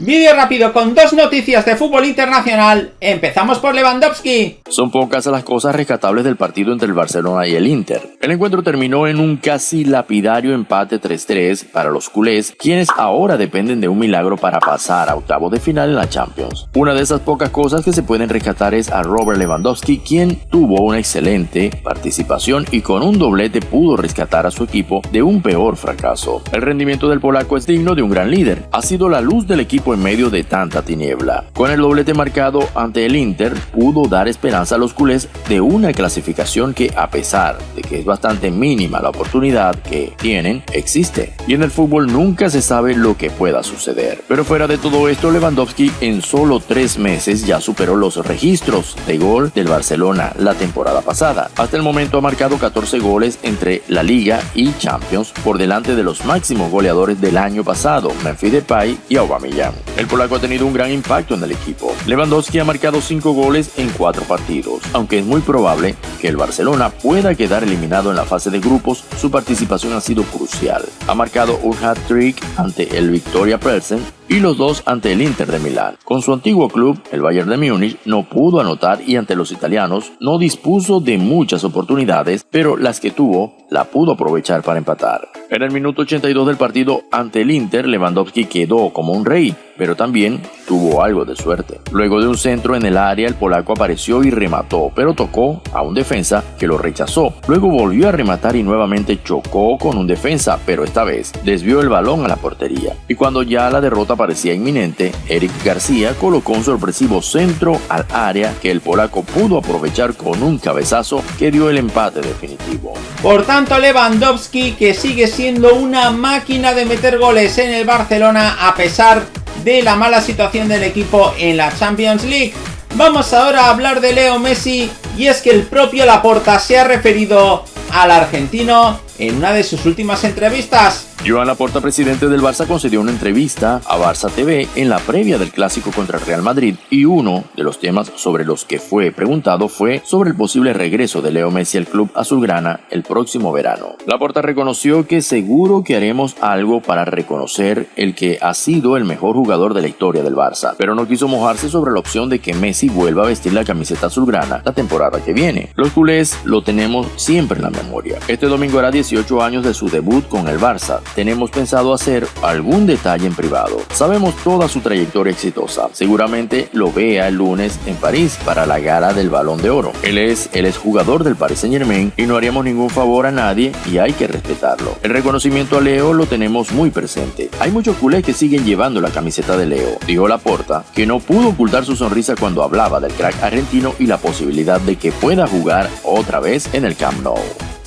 Vídeo rápido con dos noticias de fútbol internacional. Empezamos por Lewandowski. Son pocas las cosas rescatables del partido entre el Barcelona y el Inter. El encuentro terminó en un casi lapidario empate 3-3 para los culés, quienes ahora dependen de un milagro para pasar a octavos de final en la Champions. Una de esas pocas cosas que se pueden rescatar es a Robert Lewandowski, quien tuvo una excelente participación y con un doblete pudo rescatar a su equipo de un peor fracaso. El rendimiento del polaco es digno de un gran líder. Ha sido la luz del equipo en medio de tanta tiniebla. Con el doblete marcado ante el Inter, pudo dar esperanza a los culés de una clasificación que, a pesar de que es bastante mínima la oportunidad que tienen, existe. Y en el fútbol nunca se sabe lo que pueda suceder. Pero fuera de todo esto, Lewandowski en solo tres meses ya superó los registros de gol del Barcelona la temporada pasada. Hasta el momento ha marcado 14 goles entre la Liga y Champions por delante de los máximos goleadores del año pasado, Memphis Depay y Aubameyang. El polaco ha tenido un gran impacto en el equipo. Lewandowski ha marcado 5 goles en 4 partidos. Aunque es muy probable que el Barcelona pueda quedar eliminado en la fase de grupos, su participación ha sido crucial. Ha marcado un hat-trick ante el Victoria Plzen y los dos ante el Inter de Milán. Con su antiguo club, el Bayern de Múnich, no pudo anotar y ante los italianos no dispuso de muchas oportunidades, pero las que tuvo la pudo aprovechar para empatar. En el minuto 82 del partido ante el Inter, Lewandowski quedó como un rey, pero también tuvo algo de suerte. Luego de un centro en el área, el polaco apareció y remató, pero tocó a un defensa que lo rechazó. Luego volvió a rematar y nuevamente chocó con un defensa, pero esta vez desvió el balón a la portería. Y cuando ya la derrota parecía inminente, Eric García colocó un sorpresivo centro al área que el polaco pudo aprovechar con un cabezazo que dio el empate definitivo. Por tanto, Lewandowski, que sigue siendo una máquina de meter goles en el Barcelona a pesar de la mala situación del equipo en la Champions League. Vamos ahora a hablar de Leo Messi y es que el propio Laporta se ha referido al argentino en una de sus últimas entrevistas Joan Laporta, presidente del Barça, concedió una entrevista a Barça TV en la previa del clásico contra el Real Madrid y uno de los temas sobre los que fue preguntado fue sobre el posible regreso de Leo Messi al club azulgrana el próximo verano. Laporta reconoció que seguro que haremos algo para reconocer el que ha sido el mejor jugador de la historia del Barça, pero no quiso mojarse sobre la opción de que Messi vuelva a vestir la camiseta azulgrana la temporada que viene. Los culés lo tenemos siempre en la memoria. Este domingo hará 18 años de su debut con el Barça tenemos pensado hacer algún detalle en privado. Sabemos toda su trayectoria exitosa. Seguramente lo vea el lunes en París para la gala del Balón de Oro. Él es el exjugador del Paris Saint Germain y no haríamos ningún favor a nadie y hay que respetarlo. El reconocimiento a Leo lo tenemos muy presente. Hay muchos culés que siguen llevando la camiseta de Leo. Dijo Laporta que no pudo ocultar su sonrisa cuando hablaba del crack argentino y la posibilidad de que pueda jugar otra vez en el Camp Nou.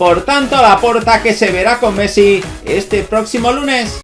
Por tanto, la porta que se verá con Messi este próximo lunes.